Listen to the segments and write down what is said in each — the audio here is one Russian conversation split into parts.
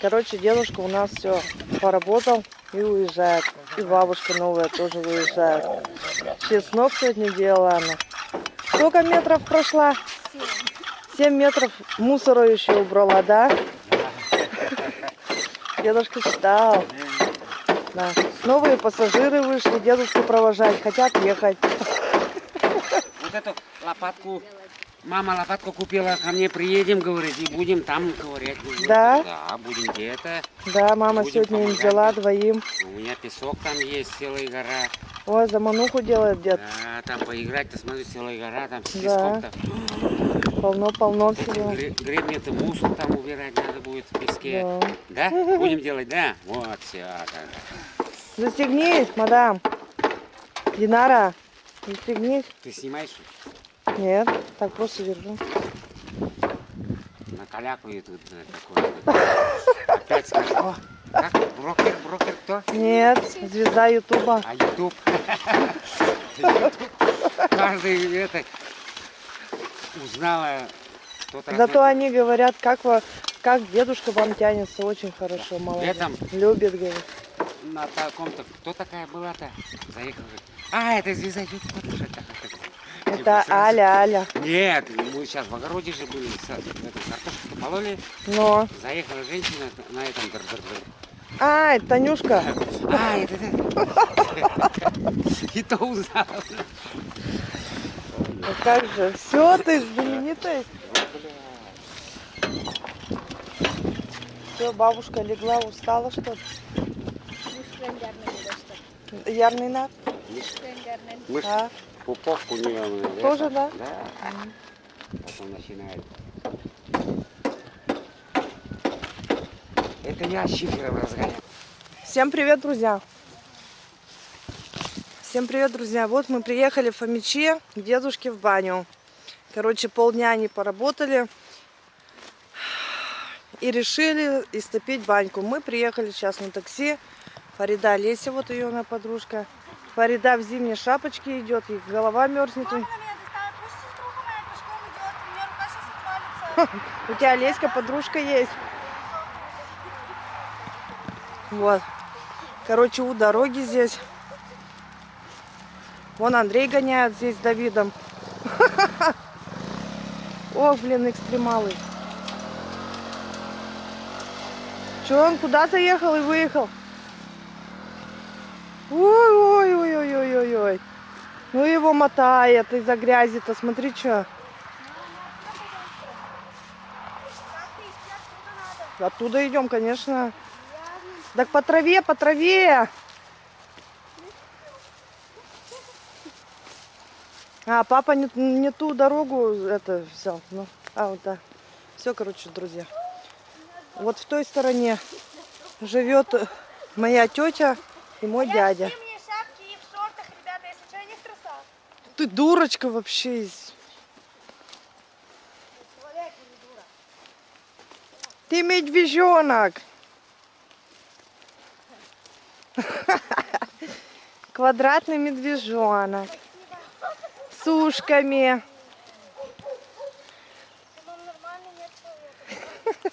Короче, дедушка у нас все поработал и уезжает. И бабушка новая тоже уезжает. Чеснок сегодня делала она. Сколько метров прошла? Семь метров мусора еще убрала, да? Дедушка считал. Да. Новые пассажиры вышли, дедушку провожать, хотят ехать. Вот эту лопатку, мама лопатку купила, ко мне приедем, говорит, и будем там ковырять. Говорит, Да? Да, будем где-то. Да, мама Будем сегодня им помогать. взяла двоим. У меня песок там есть, целая гора. Ой, замануху делает дед. Да, там поиграть-то, смотри, целая гора, там с Да. песком-то. Полно-полно всего. гре- гребни-то мусор там убирать надо будет в песке. Да. Да? Будем делать, да? Вот, все. Застегнись, мадам. Динара, застегнись. Ты снимаешь? Нет, так просто держу. Накалякаю тут э, такое. Опять скажешь, о, как? Брокер, брокер кто? Нет, звезда Ютуба. А Ютуб? Каждый это узнала кто-то. Зато они говорят, как, во- как дедушка вам тянется очень хорошо, молодец. Летом? Любит, говорит. на таком-то. Кто такая была-то? Заехала. говорит, А, это звезда Ютуба. тоже так, так, так». Это. Аля, Аля. Нет, мы сейчас в огороде же были, картошку пололи. Но. Заехала женщина на этом. А, это Танюшка. А, это. И то узнала. Ну как же, все, ты знаменитая. Все, бабушка легла, устала, что ли? Ярный над? Мышь, А, пупок у нее. э, Тоже, это, да? Да. Потом начинает. Это ящики разгоняют. Всем привет, друзья! Всем привет, друзья! Вот мы приехали в Фомичи к дедушке в баню. Короче, полдня они поработали и решили истопить баньку. Мы приехали сейчас на такси. Фарида Леся, вот ее она подружка. Фарида в зимней шапочке идет, и голова мерзнет. Мама у тебя Леська подружка есть. Вот. Короче, у дороги здесь. Вон Андрей гоняет здесь с Давидом. Ох, блин, экстремалы. Че, он куда-то ехал и выехал? Ну его мотает из-за грязи-то, смотри, что. Оттуда идем, конечно. Так по траве, по траве. А, папа не, не ту дорогу это взял. Ну, а, вот да. Все, короче, друзья. Вот в той стороне живет моя тетя и мой дядя. в зимней шапке и в шортах, ребята, если что, я не в трусах. Ты дурочка вообще. Ты медвежонок. Квадратный медвежонок. С ушками.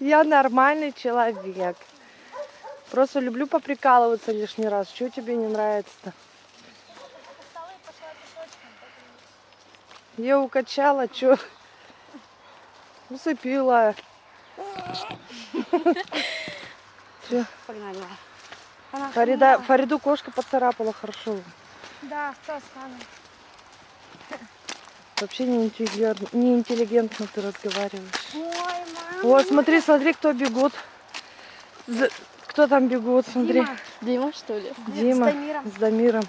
Я нормальный человек. Просто люблю поприкалываться лишний раз. Что тебе не нравится-то? Я укачала, что? Усыпила. Погнали. Фарида, Фариду кошка поцарапала хорошо. Да, что стану? Вообще неинтеллигентно, неинтеллигентно ты разговариваешь. Ой, мама. Вот, смотри, смотри, кто бегут. За- Кто там бегут, смотри. Дима, что ли? Дима С Дамиром. с Дамиром.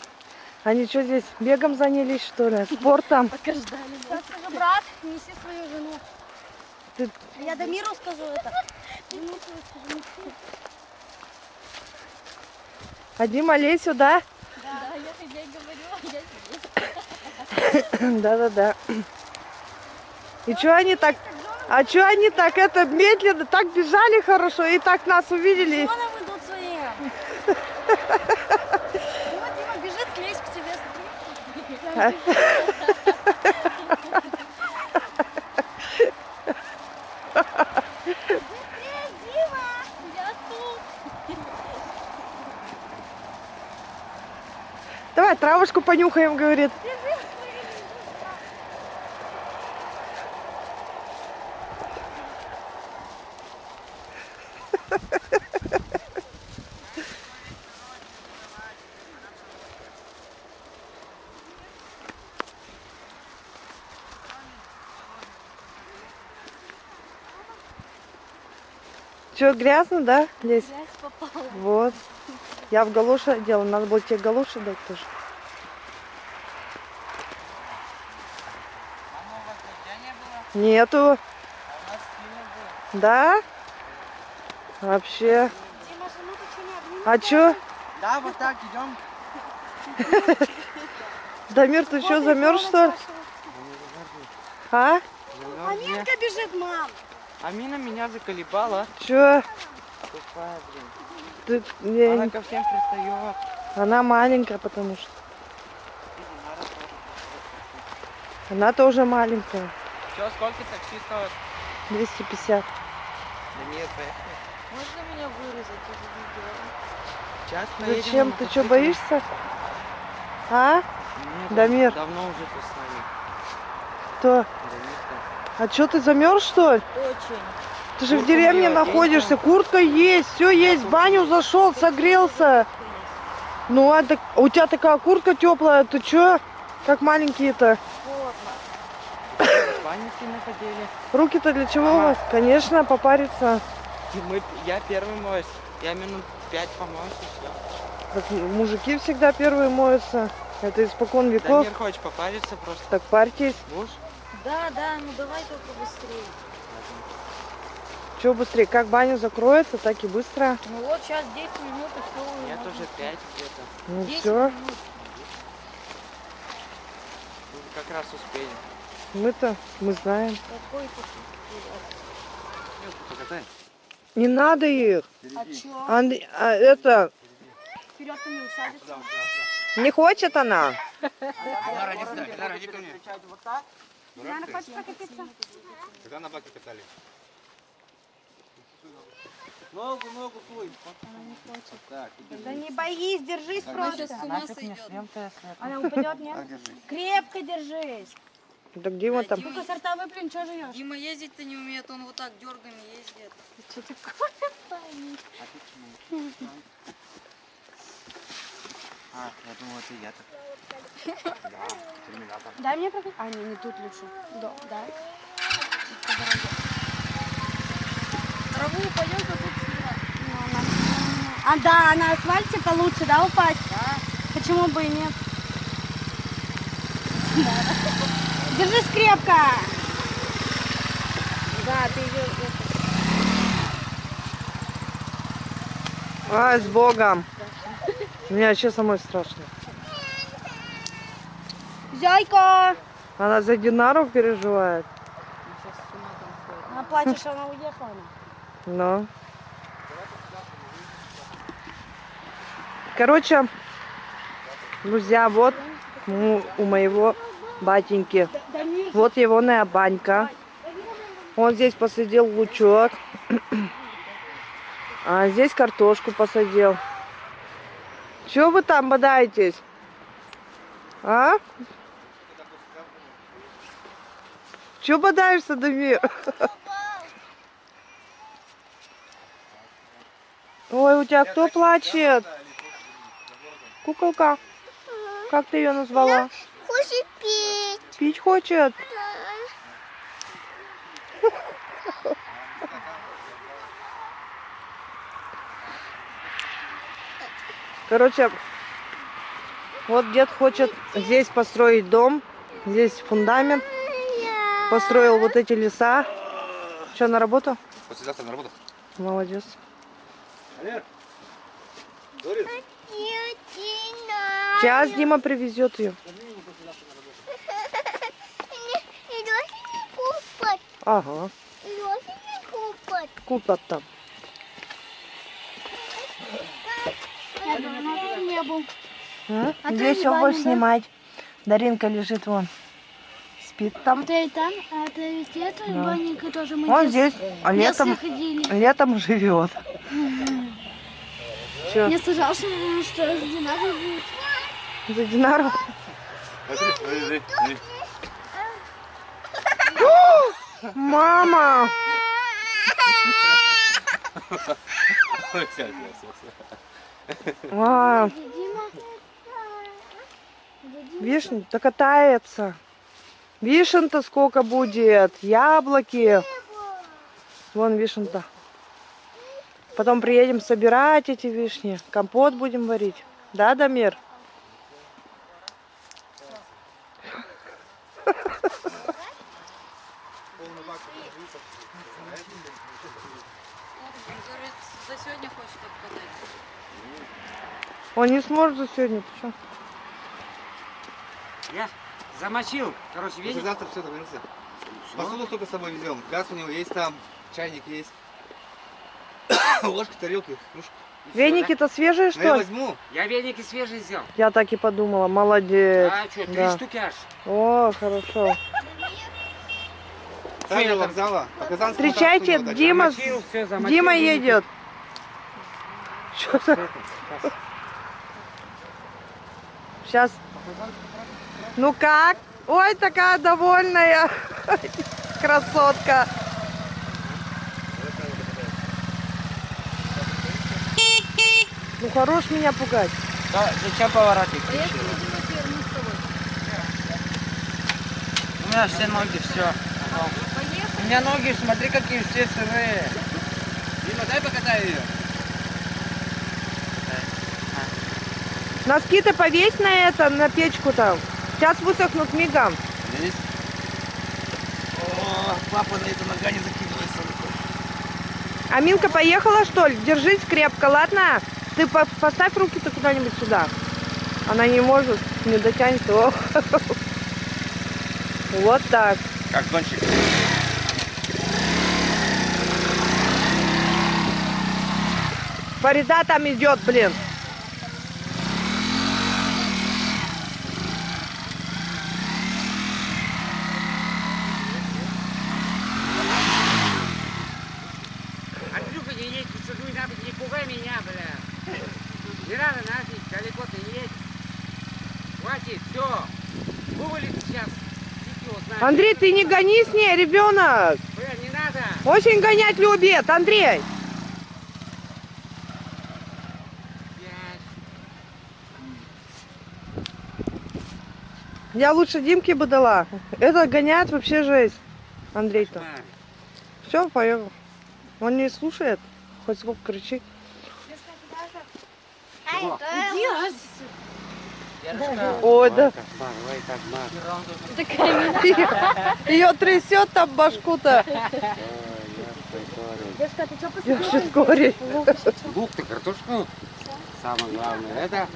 Они что здесь, бегом занялись, что ли? Спортом? Сейчас скажу, брат, неси свою жену. Ты- Я Дамиру скажу это. А Дима, лезь сюда. Да, я тебе говорю, я здесь. Да-да-да. И что они так... А что они так это медленно, так бежали хорошо и так нас увидели? Вон идут свои. Давай травушку понюхаем, говорит. Че, грязно, да, Лесь? Грязь попала. Вот. Я в галоши одела. Надо было тебе галоши дать тоже. Нету. Да? Вообще. Дима, ну ты что не обнимешь? А чё? Да, вот так идем. Дамир, ты что, замерз что ли? А? Аминка бежит, мам. Амина меня заколебала. Чё? Тупая, блин. Ты- я Она ко всем пристает. Она маленькая, потому что. Она тоже маленькая. Че, сколько такси стоит? 250. Да нет, поехали. Можно меня вырезать из видео? Сейчас поедем Зачем? Ты что, боишься? А? Нет, Дамир. Давно уже ты с нами. Кто? Дамир-то. А что, ты замерз, что ли? Очень. Ты же в Куртку деревне находишься, куртка есть, все есть, в баню зашел, согрелся. Ну, а так- у тебя такая куртка теплая, ты чё? Как маленькие-то. В. Руки-то для чего у вас? Конечно, попариться. И Мы, я первый моюсь. Я минут пять помоюсь и все. Так мужики всегда первые моются. Это испокон веков. Дамир, хочешь попариться просто? Так парьтесь. Будешь? Да, да, ну давай только быстрее. Че быстрее, как баня закроется, так и быстро. Ну вот сейчас 10 минут и все. Нет, уже пять где-то. Ну 10 все, минут. Как раз успели. мы-то, мы знаем. Какой ты? Не надо их. А чё? А, это, Вперед не усадится? не хочет она. Вот так? Диана, хочешь прокатиться? Когда на баке катали? Ногу, ногу суй. Да не боись, держись просто. А нафиг мне шлем-то, если это? Она упадет, нет? Крепко держись. Так Дима там. Ну-ка, сорта выплюнь, что живешь? Дима ездить-то не умеет, он вот так дергами ездит. А, я думал, это я так. Дай мне прокатиться. А, не, не тут лучше. Да, да. Траву упадем-ка тут сюда. А, да, на асфальте-то лучше, да, упасть? Да. Почему бы и нет? Держись крепко. Да, ты ее... Ай, с Богом. Мне вообще самой страшно. Зайка! Она за Динару переживает. Она плачет, что она уехала. Ну. Короче, друзья, вот у моего батеньки. Вот его банька. Он здесь посадил лучок. А здесь картошку посадил. Чего вы там бодаетесь? А? Чего бодаешься, Дамир? Ой, у тебя кто плачет? Куколка. Как ты ее назвала? Хочет пить. Пить хочет. Короче, вот дед хочет здесь построить дом. Здесь фундамент. Построил вот эти леса. Что, на работу? Послезавтра на работу. Молодец. Сейчас Дима привезет ее. Ага, купят там. Не был. А? А Здесь будешь да? снимать. Даринка лежит вон. Спит там. Это и там, а это ведь это Да. банника тоже мы Он дет- здесь, а летом, летом живет. Че? Мне сказал, что, что с Динарой будет. За Динару? Мама! Ой, всё, всё, всё. А, вишня, да катается. Вишен-то сколько будет, яблоки. Вон вишен-то. Потом приедем собирать эти вишни, компот будем варить. Да, Дамир? Он говорит, за сегодня хочет откатать. За сегодня, ты чё? Я замочил, короче, Если видите? завтра все договоримся. Посуду столько с собой везем. Газ у него есть там, чайник есть. Ложки, тарелки, кружки. Веники-то свежие, Ну, я что ли? возьму. Я веники свежие сделал. Я так и подумала, молодец. А что, три да. штуки аж. О, хорошо. До вокзала. Встречайте. Дима, Дима едет. Что то Сейчас. Ну как? Ой, такая довольная. Красотка. Ну хорош меня пугать. Да, зачем поворотник тобой. У меня все ноги, все. У меня ноги, смотри, какие все сырые. Дима, дай покатай ее. Носки-то повесь на это, на печку там. Сейчас высохнут мигом. Здесь. О, папа на эту нога не закидывается. Аминка поехала, что ли? Держись крепко, ладно? Ты по- поставь руки-то куда-нибудь сюда. Она не может, не дотянет. О. Вот так. Как гонщик. Фарида там идет, блин. Андрюха, не едь, ты что, не надо, не пугай меня, бля. Не надо нафиг, далеко ты не едь. Хватит, все. Вывалит сейчас. Фиг его знает. Андрей, ты не гони с ней, ребенок. Бля, не надо. Очень гонять любит, Андрей. Я лучше Димке бы дала. Это гоняет вообще жесть. Андрей-то. Все, поехал. Он не слушает. Хоть сколько кричи. Чего? Иди. Ой, да. Ее трясет там башку-то. Девушка, ты что шиткорей. Лук ты, картошку. Самое главное, это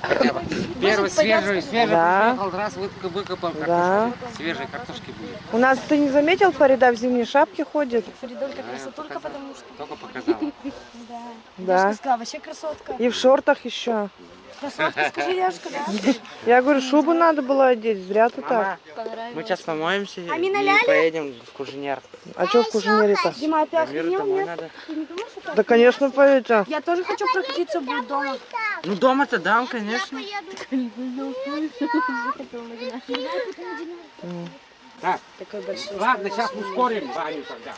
хотя бы первый свежий, свежий Да. приехал, раз выкопал, выкопал Да. картошку. Свежей картошки будет. У нас, ты не заметил, Фарида в зимней шапке ходит? Я красотулька, показал. потому что... Только показал. Да. Да. Сказала, вообще красотка. И в шортах еще. Скажи, девушка, да? Я говорю, шубу надо было одеть, зря ты так. Мы сейчас помоемся Амина и поедем в Куженер. А что в кужинере-то? Дима, ты охренел, нет? надо. Ты не думаешь, что Да, конечно, поедете. Я тоже хочу прокатиться будет дома. Ну дома-то дам, конечно. Так, ладно, сейчас ускорим баню тогда.